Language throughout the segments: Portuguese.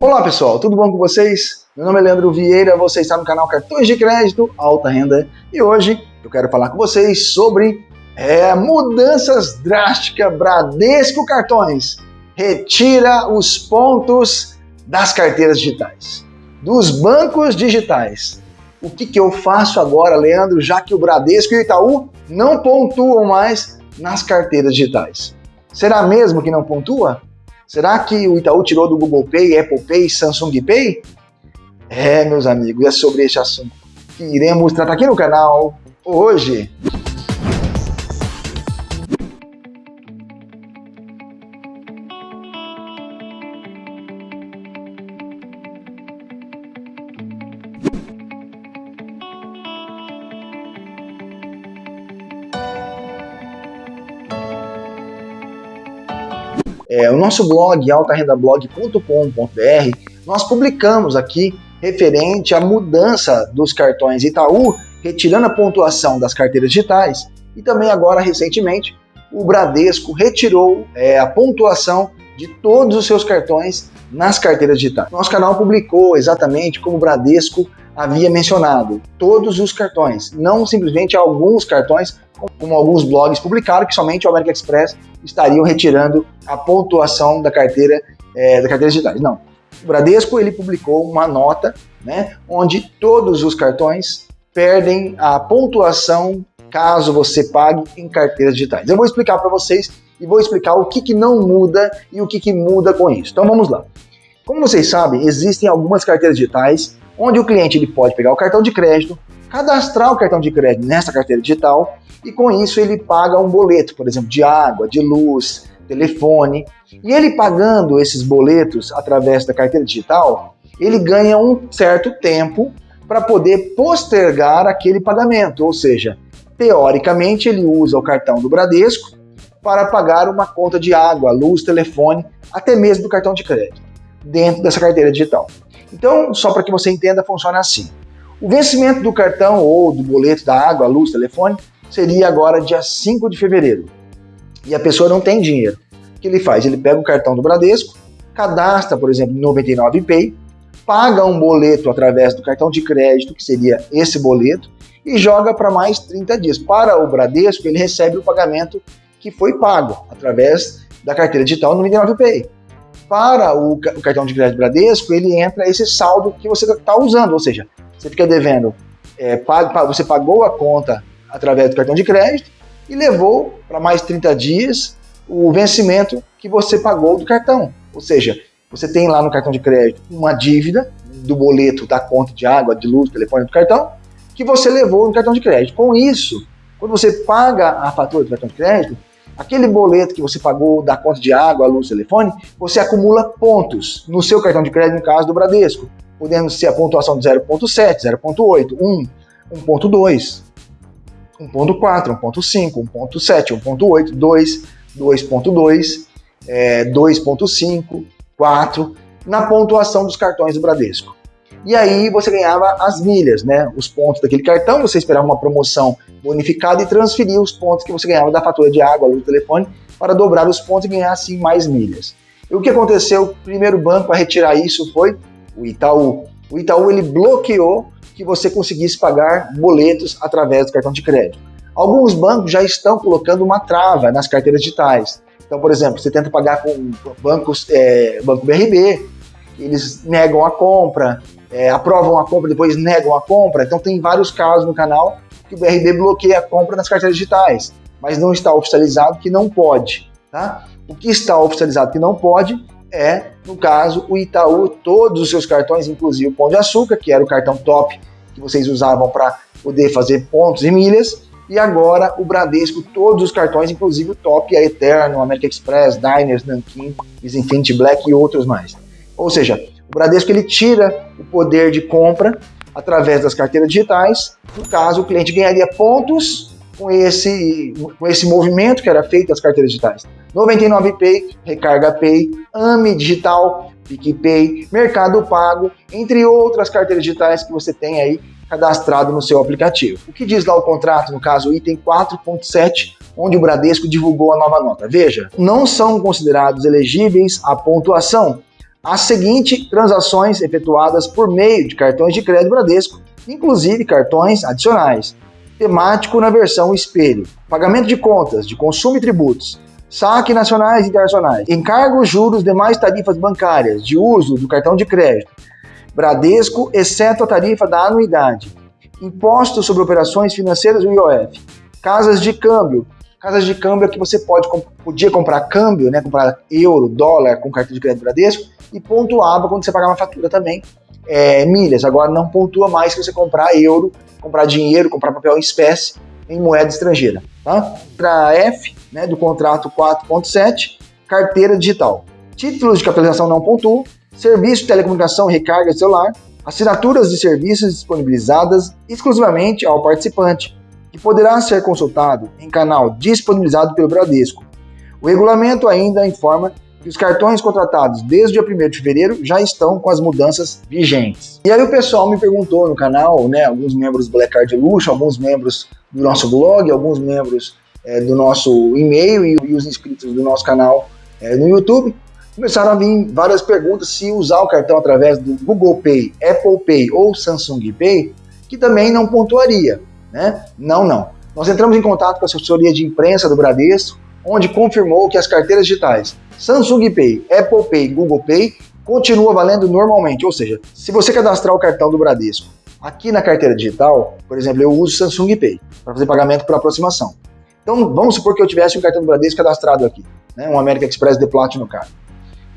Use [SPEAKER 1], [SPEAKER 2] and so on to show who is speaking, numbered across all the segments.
[SPEAKER 1] Olá pessoal, tudo bom com vocês? Meu nome é Leandro Vieira, você está no canal Cartões de Crédito Alta Renda e hoje eu quero falar com vocês sobre é, mudanças drásticas Bradesco Cartões. Retira os pontos das carteiras digitais, dos bancos digitais. O que, que eu faço agora, Leandro, já que o Bradesco e o Itaú não pontuam mais nas carteiras digitais? Será mesmo que não pontua? Será que o Itaú tirou do Google Pay, Apple Pay, Samsung Pay? É, meus amigos, é sobre esse assunto que iremos tratar aqui no canal hoje. É, o nosso blog, altarendablog.com.br, nós publicamos aqui referente à mudança dos cartões Itaú, retirando a pontuação das carteiras digitais, e também agora, recentemente, o Bradesco retirou é, a pontuação de todos os seus cartões nas carteiras digitais. Nosso canal publicou exatamente como o Bradesco havia mencionado, todos os cartões, não simplesmente alguns cartões, como alguns blogs publicaram, que somente o American Express estariam retirando a pontuação da carteira é, da carteira digitais. Não. O Bradesco ele publicou uma nota, né, onde todos os cartões perdem a pontuação caso você pague em carteiras digitais. Eu vou explicar para vocês e vou explicar o que, que não muda e o que, que muda com isso. Então vamos lá. Como vocês sabem, existem algumas carteiras digitais onde o cliente ele pode pegar o cartão de crédito, cadastrar o cartão de crédito nessa carteira digital e com isso ele paga um boleto, por exemplo, de água, de luz, telefone. E ele pagando esses boletos através da carteira digital, ele ganha um certo tempo para poder postergar aquele pagamento, ou seja, teoricamente ele usa o cartão do Bradesco para pagar uma conta de água, luz, telefone, até mesmo do cartão de crédito, dentro dessa carteira digital. Então, só para que você entenda, funciona assim. O vencimento do cartão ou do boleto da água, luz, telefone, seria agora dia 5 de fevereiro. E a pessoa não tem dinheiro. O que ele faz? Ele pega o cartão do Bradesco, cadastra, por exemplo, 99 Pay, paga um boleto através do cartão de crédito, que seria esse boleto, e joga para mais 30 dias. Para o Bradesco, ele recebe o pagamento que foi pago através da carteira digital 99 Pay para o, cartão de crédito Bradesco, ele entra esse saldo que você está usando, ou seja, você fica devendo, é, você pagou a conta através do cartão de crédito e levou para mais 30 dias o vencimento que você pagou do cartão. Ou seja, você tem lá no cartão de crédito uma dívida do boleto da conta de água, de luz, telefone do cartão, que você levou no cartão de crédito. Com isso, quando você paga a fatura do cartão de crédito, Aquele boleto que você pagou da conta de água, luz, telefone, você acumula pontos no seu cartão de crédito, no caso do Bradesco, podendo ser a pontuação de 0.7, 0.8, 1, 1.2, 1.4, 1.5, 1.7, 1.8, 2, 2.2, 2.5, 4, na pontuação dos cartões do Bradesco. E aí você ganhava as milhas, né? Os pontos daquele cartão, você esperava uma promoção bonificada e transferia os pontos que você ganhava da fatura de água, luz, telefone, para dobrar os pontos e ganhar assim mais milhas. E o que aconteceu? O primeiro banco a retirar isso foi o Itaú. O Itaú ele bloqueou que você conseguisse pagar boletos através do cartão de crédito. Alguns bancos já estão colocando uma trava nas carteiras digitais. Então, por exemplo, você tenta pagar com bancos, é, Banco BRB, eles negam a compra, é, aprovam a compra, depois negam a compra. Então tem vários casos no canal que o BRB bloqueia a compra nas carteiras digitais, mas não está oficializado que não pode. Tá? O que está oficializado que não pode é, no caso, o Itaú, todos os seus cartões, inclusive o Pão de Açúcar, que era o cartão top que vocês usavam para poder fazer pontos e milhas, e agora o Bradesco, todos os cartões, inclusive o top, a Eterno, American Express, Diners, Nankin, Infinity Black e outros mais. Ou seja, o Bradesco ele tira o poder de compra através das carteiras digitais. No caso, o cliente ganharia pontos com esse, com esse movimento que era feito das carteiras digitais. 99 Pay, Recarga Pay, AMI Digital, PicPay, Mercado Pago, entre outras carteiras digitais que você tem aí cadastrado no seu aplicativo. O que diz lá o contrato, no caso, item 4.7, onde o Bradesco divulgou a nova nota? Veja, não são considerados elegíveis a pontuação as seguintes transações efetuadas por meio de cartões de crédito Bradesco, inclusive cartões adicionais. Temático na versão espelho. Pagamento de contas, de consumo e tributos. Saque nacionais e internacionais. Encargos, juros, demais tarifas bancárias de uso do cartão de crédito. Bradesco, exceto a tarifa da anuidade. Imposto sobre operações financeiras do IOF. Casas de câmbio, Casas de câmbio é que você pode, podia comprar câmbio, né, comprar euro, dólar com cartão de crédito Bradesco e pontuava quando você pagar uma fatura também é, milhas. Agora não pontua mais se você comprar euro, comprar dinheiro, comprar papel em espécie em moeda estrangeira. Tá? Para F né, do contrato 4.7, carteira digital. Títulos de capitalização não pontuam, serviço de telecomunicação, recarga de celular, assinaturas de serviços disponibilizadas exclusivamente ao participante, que poderá ser consultado em canal disponibilizado pelo Bradesco. O regulamento ainda informa que os cartões contratados desde o dia 1 de fevereiro já estão com as mudanças vigentes. E aí o pessoal me perguntou no canal, né, alguns membros do Black Card Luxo, alguns membros do nosso blog, alguns membros é, do nosso e-mail e, e, os inscritos do nosso canal é, no YouTube, começaram a vir várias perguntas se usar o cartão através do Google Pay, Apple Pay ou Samsung Pay, que também não pontuaria. Né? Não, não. Nós entramos em contato com a assessoria de imprensa do Bradesco, onde confirmou que as carteiras digitais Samsung Pay, Apple Pay, Google Pay continua valendo normalmente. Ou seja, se você cadastrar o cartão do Bradesco aqui na carteira digital, por exemplo, eu uso Samsung Pay para fazer pagamento por aproximação. Então, vamos supor que eu tivesse um cartão do Bradesco cadastrado aqui, né, um American Express de Platinum Card.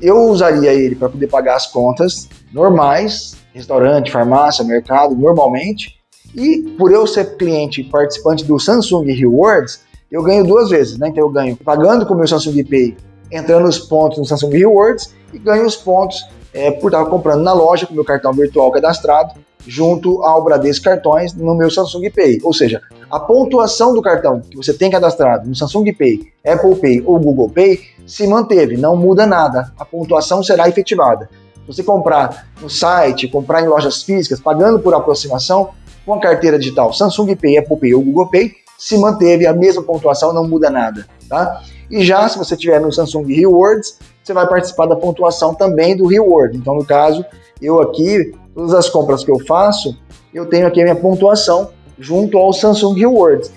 [SPEAKER 1] Eu usaria ele para poder pagar as contas normais, restaurante, farmácia, mercado, normalmente, e por eu ser cliente participante do Samsung Rewards, eu ganho duas vezes, né? Então eu ganho pagando com o meu Samsung Pay, entrando os pontos no Samsung Rewards e ganho os pontos é, por estar comprando na loja com o meu cartão virtual cadastrado junto ao Bradesco Cartões no meu Samsung Pay. Ou seja, a pontuação do cartão que você tem cadastrado no Samsung Pay, Apple Pay ou Google Pay se manteve, não muda nada. A pontuação será efetivada. Se você comprar no site, comprar em lojas físicas, pagando por aproximação, com a carteira digital Samsung Pay, Apple Pay ou Google Pay, se manteve a mesma pontuação, não muda nada, tá? E já se você tiver no Samsung Rewards, você vai participar da pontuação também do Reward. Então, no caso, eu aqui, todas as compras que eu faço, eu tenho aqui a minha pontuação junto ao Samsung Rewards.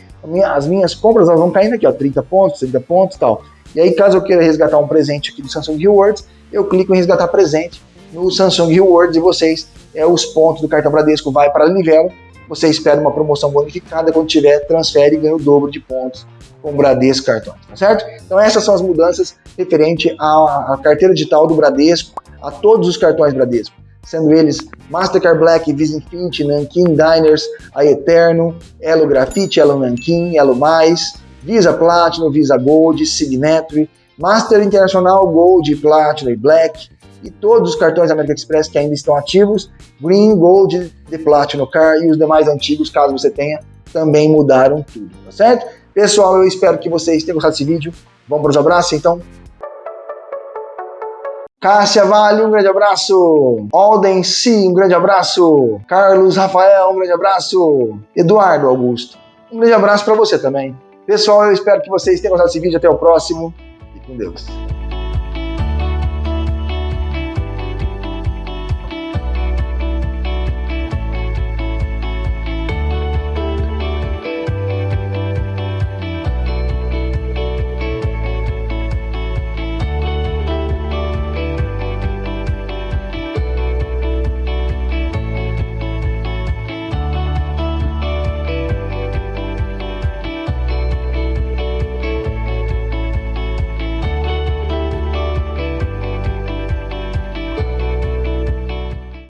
[SPEAKER 1] As minhas compras elas vão caindo aqui, ó, 30 pontos, 30 pontos e tal. E aí, caso eu queira resgatar um presente aqui do Samsung Rewards, eu clico em resgatar presente no Samsung Rewards e vocês, é, os pontos do cartão Bradesco vai para a Livelo você espera uma promoção bonificada, quando tiver, transfere e ganha o dobro de pontos com o Bradesco Cartões, tá certo? Então essas são as mudanças referente à, à carteira digital do Bradesco, a todos os cartões Bradesco, sendo eles Mastercard Black, Visa Infinity, Nankin Diners, a Eterno, Elo Grafite, Elo Nankin, Elo Mais, Visa Platinum, Visa Gold, Signature, Master Internacional Gold, Platinum e Black, e todos os cartões American Express que ainda estão ativos, Green, Gold, The Platinum Car e os demais antigos, caso você tenha, também mudaram tudo, tá certo? Pessoal, eu espero que vocês tenham gostado desse vídeo. Vamos para os abraços, então? Cássia Vale, um grande abraço. Alden C, um grande abraço. Carlos Rafael, um grande abraço. Eduardo Augusto, um grande abraço para você também. Pessoal, eu espero que vocês tenham gostado desse vídeo. Até o próximo e com Deus.